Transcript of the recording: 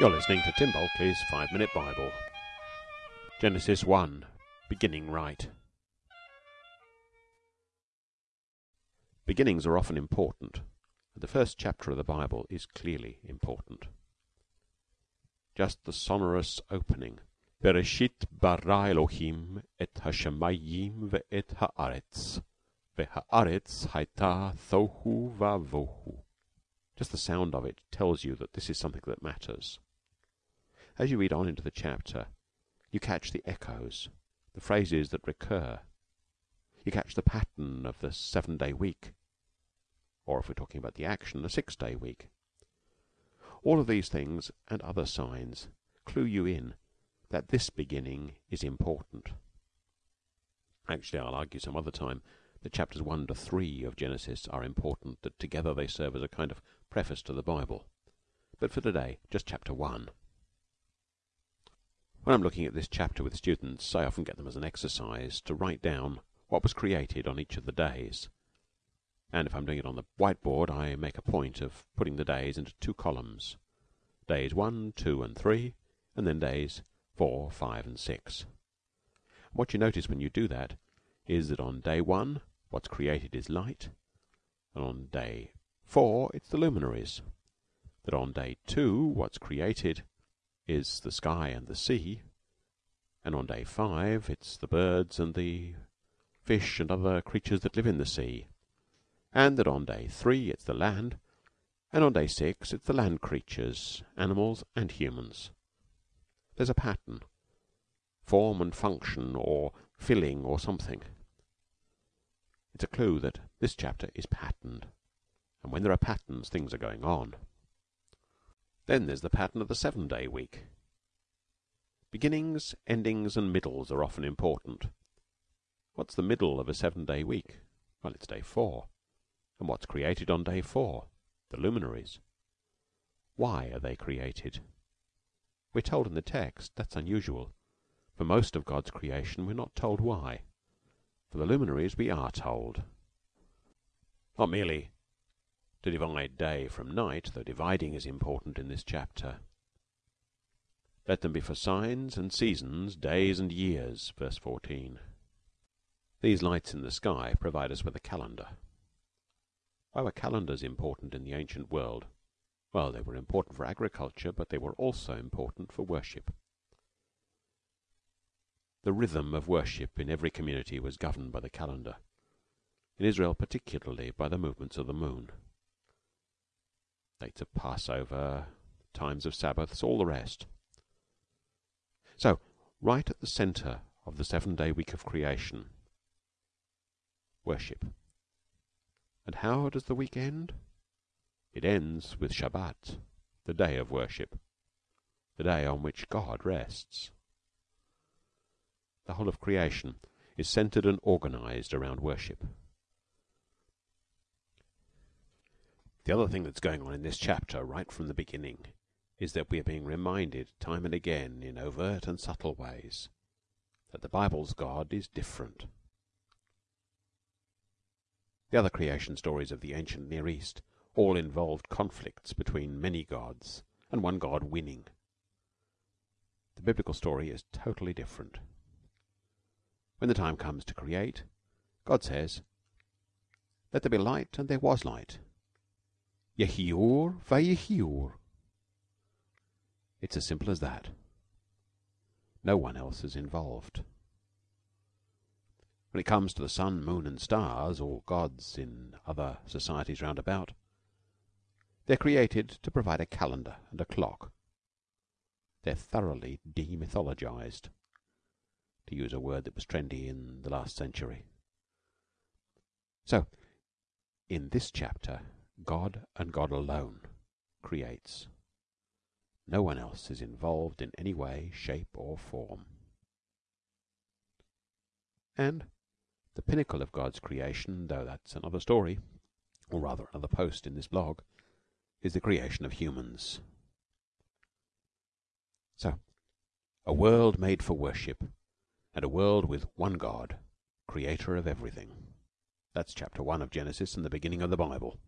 You're listening to Tim Bulkeley's Five Minute Bible. Genesis 1 Beginning Right. Beginnings are often important, and the first chapter of the Bible is clearly important. Just the sonorous opening. Bereshit bara Elohim et hashemayim ve'et haaretz. Ve'haaretz haita thohu vavohu. Just the sound of it tells you that this is something that matters. As you read on into the chapter, you catch the echoes, the phrases that recur. You catch the pattern of the seven day week, or if we're talking about the action, a six day week. All of these things and other signs clue you in that this beginning is important. Actually, I'll argue some other time that chapters 1 to 3 of Genesis are important, that together they serve as a kind of preface to the Bible. But for today, just chapter 1. When I'm looking at this chapter with students, I often get them as an exercise to write down what was created on each of the days. And if I'm doing it on the whiteboard, I make a point of putting the days into two columns days 1, 2, and 3, and then days 4, 5, and 6. What you notice when you do that is that on day 1, what's created is light, and on day 4, it's the luminaries. That on day 2, what's created is the sky and the sea, and on day 5, it's the birds and the fish and other creatures that live in the sea, and that on day 3, it's the land, and on day 6, it's the land creatures, animals, and humans. There's a pattern, form and function, or filling, or something. It's a clue that this chapter is patterned, and when there are patterns, things are going on. Then there's the pattern of the seven day week. Beginnings, endings, and middles are often important. What's the middle of a seven day week? Well, it's day four. And what's created on day four? The luminaries. Why are they created? We're told in the text that's unusual. For most of God's creation, we're not told why. For the luminaries, we are told. Not merely to divide day from night, though dividing is important in this chapter. Let them be for signs and seasons, days and years. Verse 14. These lights in the sky provide us with a calendar. Why were calendars important in the ancient world? Well, they were important for agriculture, but they were also important for worship. The rhythm of worship in every community was governed by the calendar, in Israel particularly by the movements of the moon. Dates of Passover, times of Sabbaths, all the rest. So, right at the center of the seven day week of creation, worship. And how does the week end? It ends with Shabbat, the day of worship, the day on which God rests. The whole of creation is centered and organized around worship. The other thing that's going on in this chapter, right from the beginning, is that we are being reminded time and again in overt and subtle ways that the Bible's God is different. The other creation stories of the ancient Near East all involved conflicts between many gods and one God winning. The biblical story is totally different. When the time comes to create, God says, Let there be light, and there was light. Yehiur vayehiur. It's as simple as that. No one else is involved. When it comes to the sun, moon, and stars, or gods in other societies round about, they're created to provide a calendar and a clock. They're thoroughly demythologized to use a word that was trendy in the last century. So, in this chapter, God and God alone creates. No one else is involved in any way, shape, or form. And the pinnacle of God's creation, though that's another story, or rather another post in this blog, is the creation of humans. So, a world made for worship and a world with one God, creator of everything. That's chapter 1 of Genesis and the beginning of the Bible.